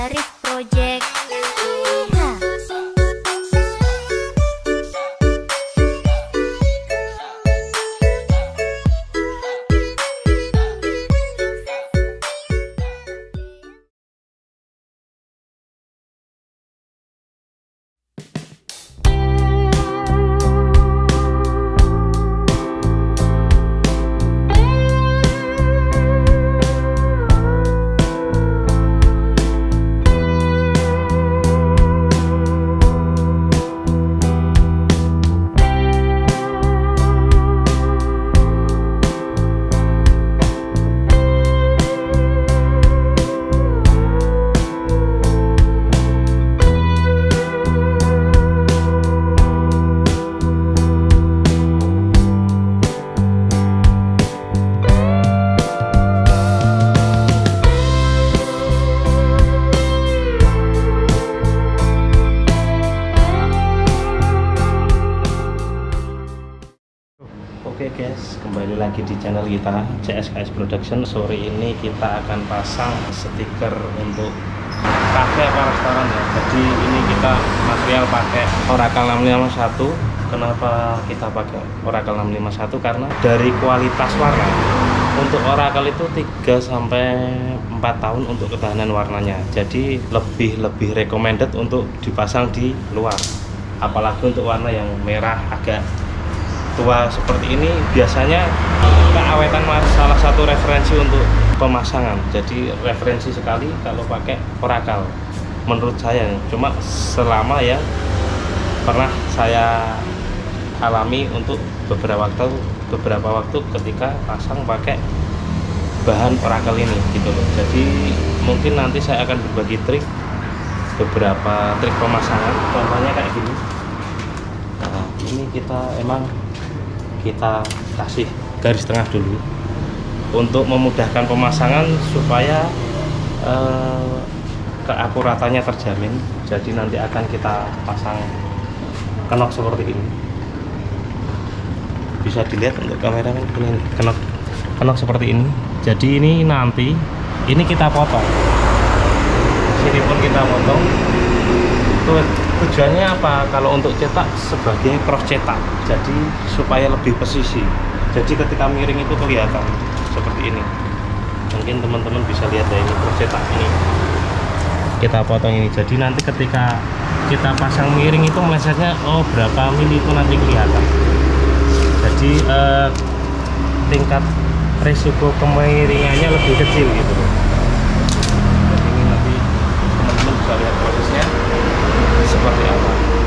Zarif Project di channel kita CSKS Production. Sore ini kita akan pasang stiker untuk kafe apa restoran ya. Jadi ini kita material pakai Oracle 651. Kenapa kita pakai Oracle 651? Karena dari kualitas warna untuk Oracle itu 3 sampai 4 tahun untuk ketahanan warnanya. Jadi lebih lebih recommended untuk dipasang di luar. Apalagi untuk warna yang merah agak tua seperti ini biasanya keawetan salah satu referensi untuk pemasangan. Jadi referensi sekali kalau pakai Oracle menurut saya. Cuma selama ya pernah saya alami untuk beberapa waktu beberapa waktu ketika pasang pakai bahan Oracle ini gitu loh. Jadi mungkin nanti saya akan berbagi trik beberapa trik pemasangan. Contohnya kayak gini. Nah ini kita emang kita kasih garis tengah dulu untuk memudahkan pemasangan supaya eh, keakuratannya terjamin jadi nanti akan kita pasang kenok seperti ini. Bisa dilihat untuk kameramen ini? Kenok. Kenok seperti ini. Jadi ini nanti ini kita potong. Sini pun kita potong. Tuh, tujuannya apa? Kalau untuk cetak sebagai cross cetak jadi supaya lebih presisi jadi ketika miring itu kelihatan seperti ini. Mungkin teman-teman bisa lihat ya ini cross cetak ini. Kita potong ini. Jadi nanti ketika kita pasang miring itu melesetnya oh berapa mili itu nanti kelihatan. Jadi eh, tingkat risiko kemiringannya lebih kecil gitu. Jadi ini nanti teman-teman bisa lihat prosesnya esse.